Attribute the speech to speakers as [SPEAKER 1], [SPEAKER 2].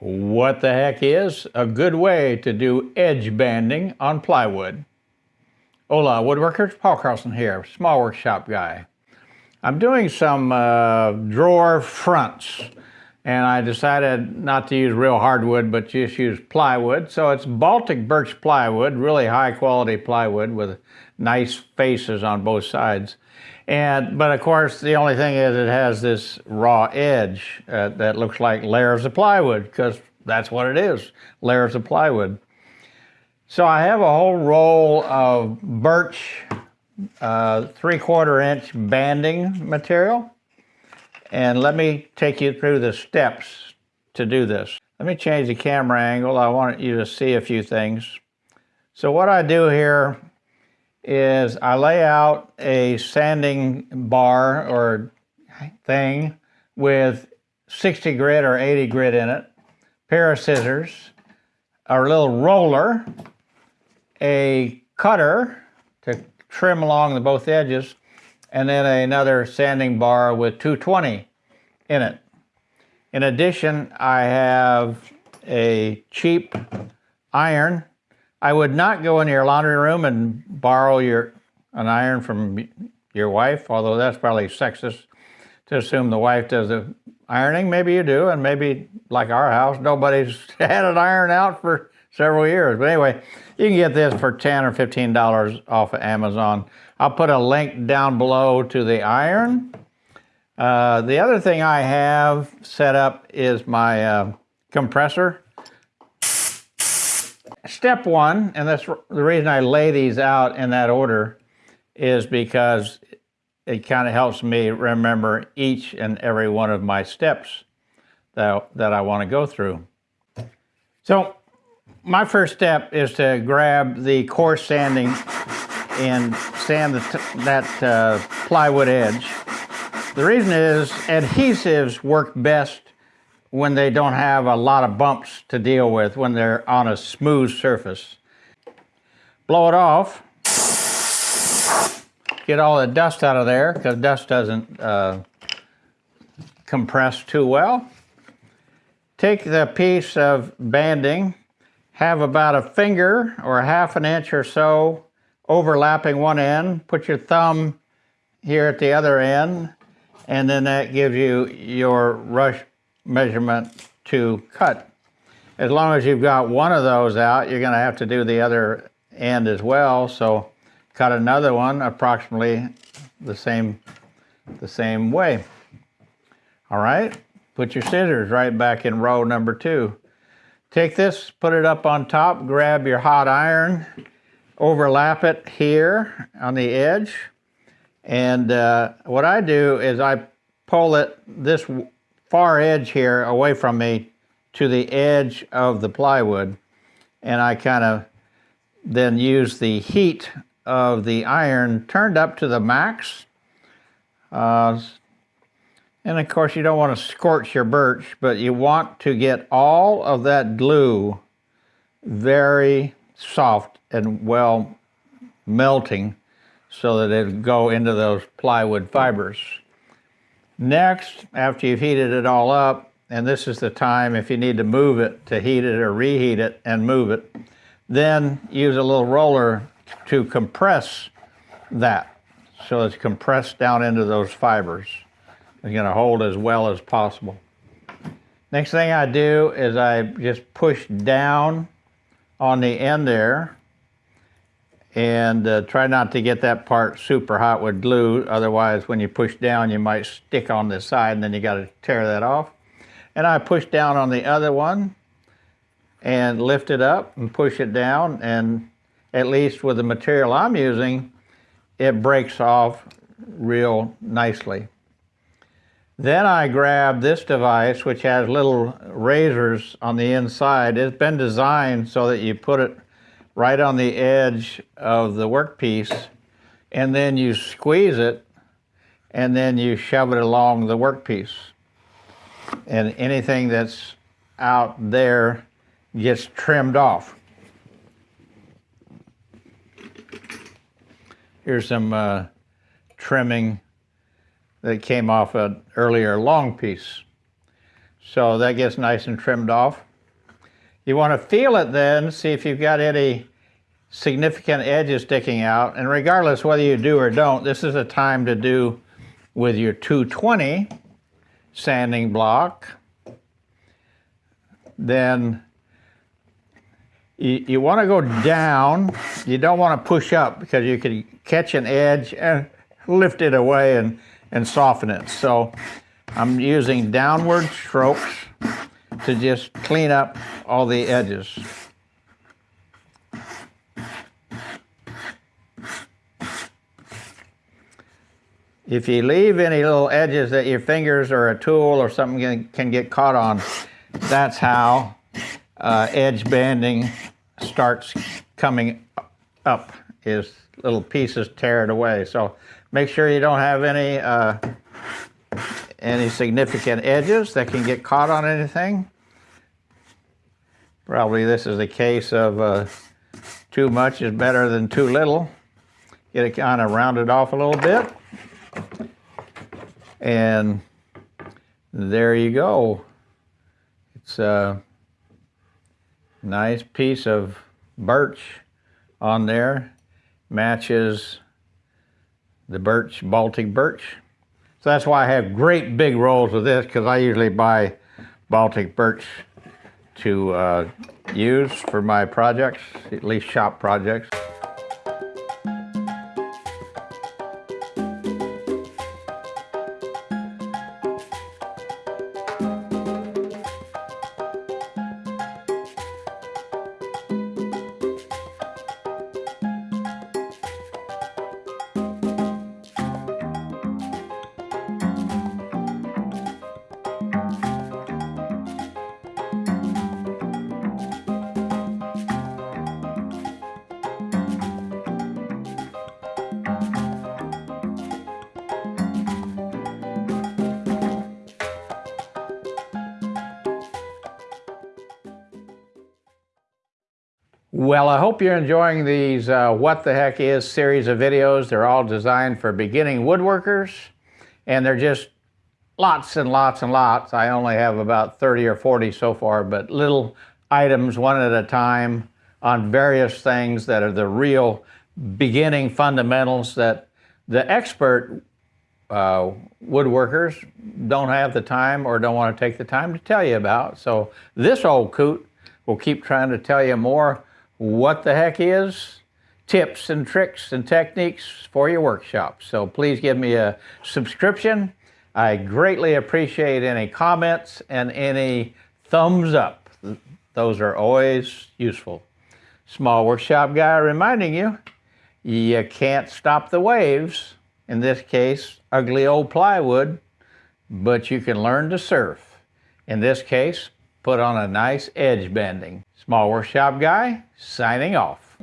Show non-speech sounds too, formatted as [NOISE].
[SPEAKER 1] What the heck is a good way to do edge banding on plywood? Hola, woodworkers, Paul Carlson here, small workshop guy. I'm doing some uh, drawer fronts and I decided not to use real hardwood but just use plywood. So it's Baltic birch plywood, really high quality plywood with nice faces on both sides. And, but of course, the only thing is it has this raw edge uh, that looks like layers of plywood because that's what it is, layers of plywood. So I have a whole roll of birch uh, three quarter inch banding material. And let me take you through the steps to do this. Let me change the camera angle. I want you to see a few things. So what I do here is I lay out a sanding bar or thing with 60 grit or 80 grit in it, pair of scissors, a little roller, a cutter to trim along the both edges, and then another sanding bar with 220 in it. In addition, I have a cheap iron I would not go in your laundry room and borrow your an iron from your wife, although that's probably sexist to assume the wife does the ironing. Maybe you do, and maybe like our house, nobody's [LAUGHS] had an iron out for several years. But anyway, you can get this for 10 or $15 off of Amazon. I'll put a link down below to the iron. Uh, the other thing I have set up is my uh, compressor step one, and that's the reason I lay these out in that order, is because it kind of helps me remember each and every one of my steps that, that I want to go through. So my first step is to grab the coarse sanding and sand that uh, plywood edge. The reason is adhesives work best when they don't have a lot of bumps to deal with when they're on a smooth surface. Blow it off. Get all the dust out of there because dust doesn't uh, compress too well. Take the piece of banding, have about a finger or a half an inch or so overlapping one end, put your thumb here at the other end, and then that gives you your rush measurement to cut. As long as you've got one of those out, you're going to have to do the other end as well. So cut another one approximately the same, the same way. All right, put your scissors right back in row number two. Take this, put it up on top, grab your hot iron, overlap it here on the edge. And uh, what I do is I pull it this far edge here away from me to the edge of the plywood. And I kind of then use the heat of the iron turned up to the max. Uh, and of course you don't want to scorch your birch, but you want to get all of that glue very soft and well melting so that it'll go into those plywood fibers. Next, after you've heated it all up, and this is the time if you need to move it, to heat it or reheat it and move it, then use a little roller to compress that so it's compressed down into those fibers. It's going to hold as well as possible. Next thing I do is I just push down on the end there and uh, try not to get that part super hot with glue. Otherwise, when you push down, you might stick on the side and then you got to tear that off. And I push down on the other one and lift it up and push it down. And at least with the material I'm using, it breaks off real nicely. Then I grab this device, which has little razors on the inside. It's been designed so that you put it right on the edge of the workpiece and then you squeeze it and then you shove it along the workpiece. And anything that's out there gets trimmed off. Here's some uh, trimming that came off an earlier long piece. So that gets nice and trimmed off. You want to feel it then, see if you've got any significant edges sticking out. And regardless whether you do or don't, this is a time to do with your 220 sanding block. Then you, you want to go down. You don't want to push up because you can catch an edge and lift it away and, and soften it. So I'm using downward strokes to just clean up all the edges. If you leave any little edges that your fingers or a tool or something can, can get caught on, that's how uh, edge banding starts coming up, is little pieces tear it away. So make sure you don't have any, uh, any significant edges that can get caught on anything. Probably this is a case of uh, too much is better than too little. Get it kind of rounded off a little bit. And there you go. It's a nice piece of birch on there. Matches the birch, Baltic birch. So that's why I have great big rolls of this because I usually buy Baltic birch to uh, use for my projects, at least shop projects. Well, I hope you're enjoying these uh, What the Heck Is series of videos. They're all designed for beginning woodworkers, and they're just lots and lots and lots. I only have about 30 or 40 so far, but little items one at a time on various things that are the real beginning fundamentals that the expert uh, woodworkers don't have the time or don't want to take the time to tell you about. So this old coot will keep trying to tell you more what the heck is tips and tricks and techniques for your workshop. So please give me a subscription. I greatly appreciate any comments and any thumbs up. Those are always useful. Small Workshop Guy reminding you, you can't stop the waves, in this case, ugly old plywood, but you can learn to surf. In this case, put on a nice edge banding. Small Workshop Guy, signing off.